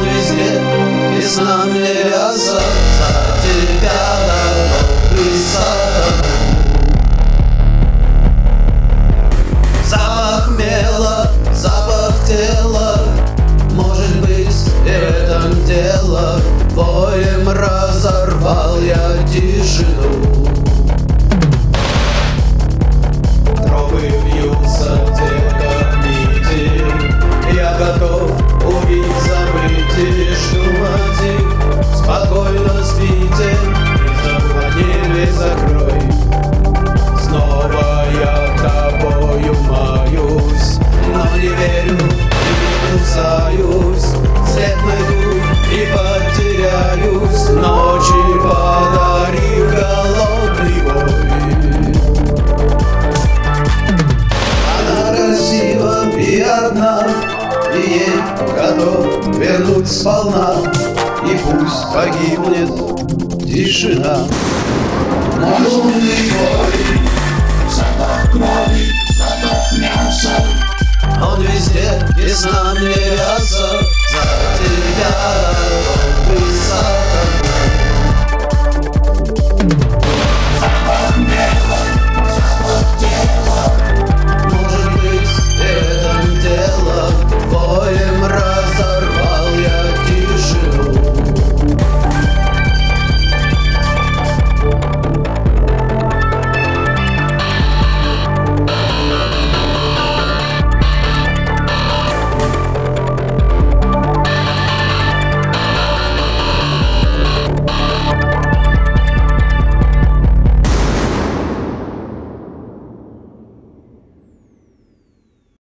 везде Весна мне ряса За тебя и сатану Запах мела, запах тела. Может быть и в этом дело. Воем разорвал я тишину И ей готов вернуть сполна И пусть погибнет тишина. Лунный бой Запах крови, запах мяса Он везде, весна мне ряса За тебя